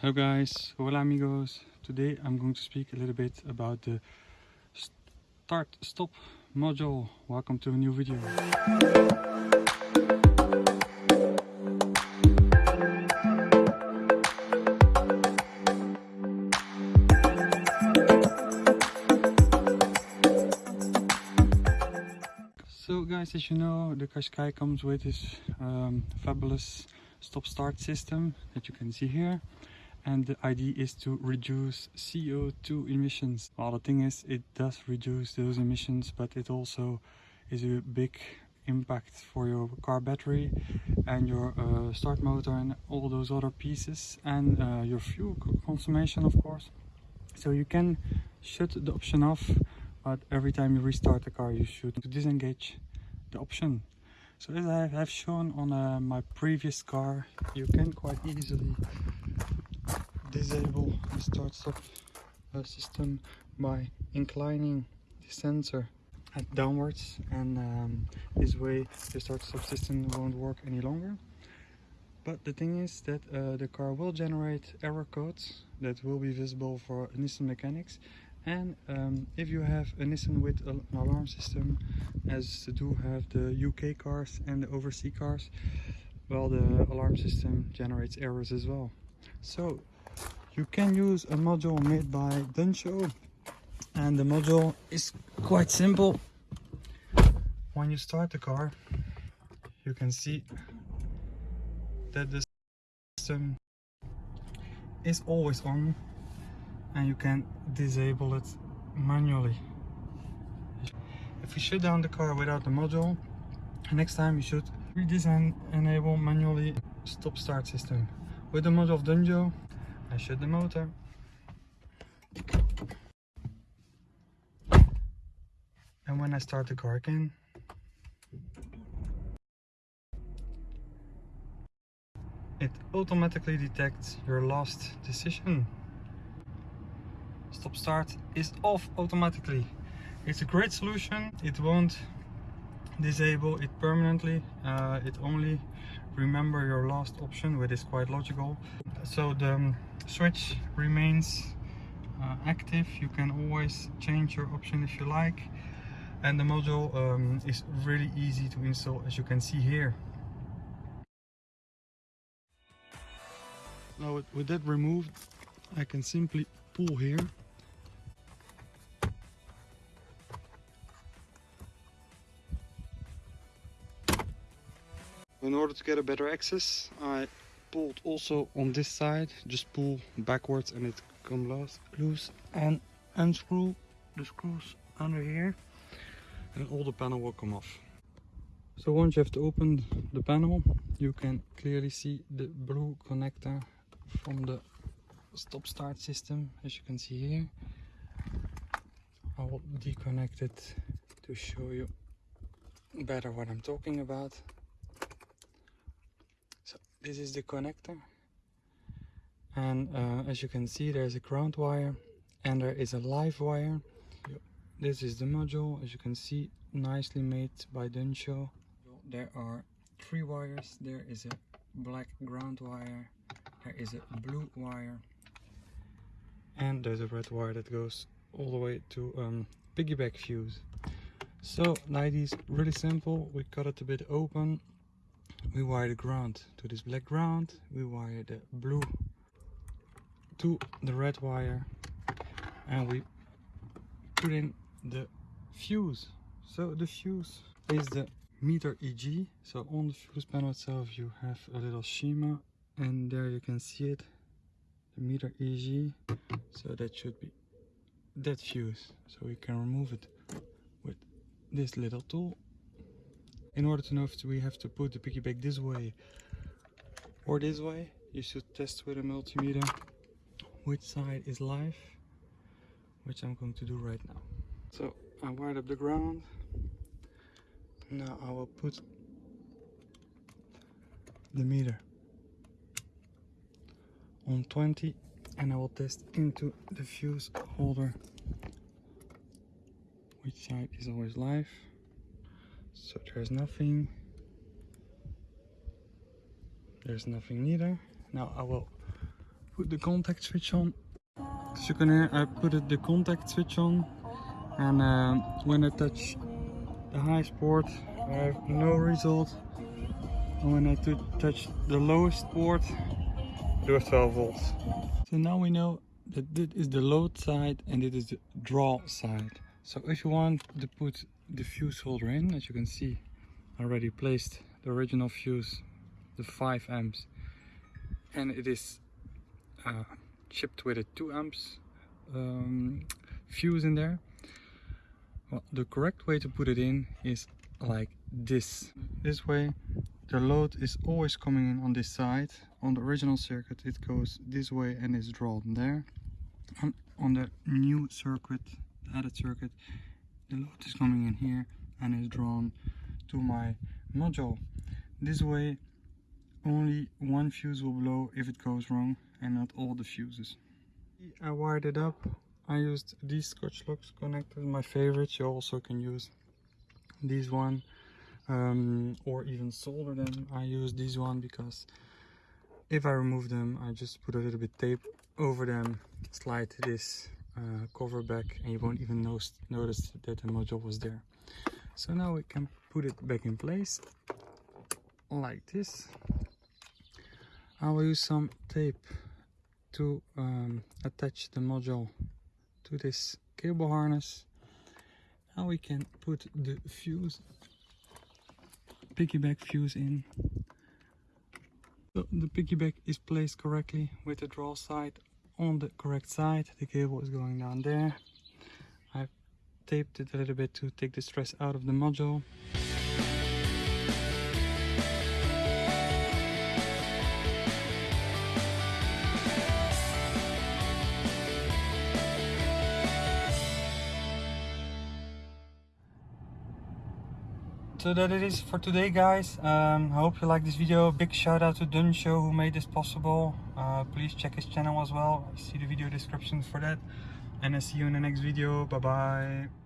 Hello guys, hola amigos. Today I'm going to speak a little bit about the start stop module. Welcome to a new video. So guys, as you know, the Qashqai comes with this um, fabulous stop-start system that you can see here. And the idea is to reduce CO2 emissions. Well, the thing is, it does reduce those emissions, but it also is a big impact for your car battery and your uh, start motor and all those other pieces and uh, your fuel consumption of course so you can shut the option off but every time you restart the car you should disengage the option so as I have shown on uh, my previous car you can quite easily disable the start stop uh, system by inclining the sensor downwards and um, this way the start stop system won't work any longer. But the thing is that uh, the car will generate error codes that will be visible for Nissan mechanics. And um, if you have a Nissan with an alarm system as do have the UK cars and the overseas cars well the alarm system generates errors as well. So you can use a module made by Dunshow and the module is quite simple when you start the car you can see that the system is always on and you can disable it manually. If you shut down the car without the module, next time you should redesign enable manually stop start system. With the module of Dunjo, I shut the motor. And when I start the car again, it automatically detects your last decision. Stop start is off automatically. It's a great solution. It won't disable it permanently. Uh, it only remember your last option which is quite logical. So the um, switch remains uh, active. You can always change your option if you like. And the module um, is really easy to install as you can see here. Now with, with that removed I can simply pull here in order to get a better access I pulled also on this side just pull backwards and it comes loose and unscrew the screws under here and all the panel will come off. So once you have to open the panel you can clearly see the blue connector from the stop start system as you can see here. I will deconnect it to show you better what I'm talking about this is the connector. And uh, as you can see there's a ground wire and there is a live wire. This is the module. As you can see nicely made by Dunshow there are three wires. There is a black ground wire. There is a blue wire. And there's a red wire that goes all the way to um, piggyback fuse. So idea is really simple. We cut it a bit open we wire the ground to this black ground. We wire the blue to the red wire. And we put in the fuse. So the fuse is the meter EG so on the fuse panel itself you have a little schema and there you can see it the meter EG so that should be that fuse. So we can remove it with this little tool in order to know if we have to put the piggyback this way or this way you should test with a multimeter which side is live which I'm going to do right now. So I wired up the ground. Now I will put the meter on 20 and I will test into the fuse holder which side is always live so there's nothing there's nothing neither now I will put the contact switch on. As you can hear, I put the contact switch on, and um, when I touch the highest port, I have no result. And when I touch the lowest port, there are 12 volts. So now we know that this is the load side and it is the draw side. So if you want to put the fuse holder in, as you can see, I already placed the original fuse, the 5 amps, and it is uh, shipped with a 2 amps um, fuse in there. Well, the correct way to put it in is like this. This way the load is always coming in on this side. On the original circuit it goes this way and is drawn there. On, the new circuit, added circuit, the load is coming in here and is drawn to my module. This way only one fuse will blow if it goes wrong and not all the fuses. I wired it up. I used these scotch locks connectors, my favorites. You also can use these one um, or even solder them. I use this one because if I remove them, I just put a little bit tape over them, slide this uh, cover back and you won't even notice, notice that the module was there. So now we can put it back in place like this. I will use some tape to um, attach the module to this cable harness. Now we can put the fuse, piggyback fuse in. So the piggyback is placed correctly with the draw side on the correct side. The cable is going down there. I've taped it a little bit to take the stress out of the module. So that it is for today guys. Um, i hope you like this video. Big shout out to Dunshow who made this possible. Uh, please check his channel as well. See the video description for that. And i see you in the next video. Bye bye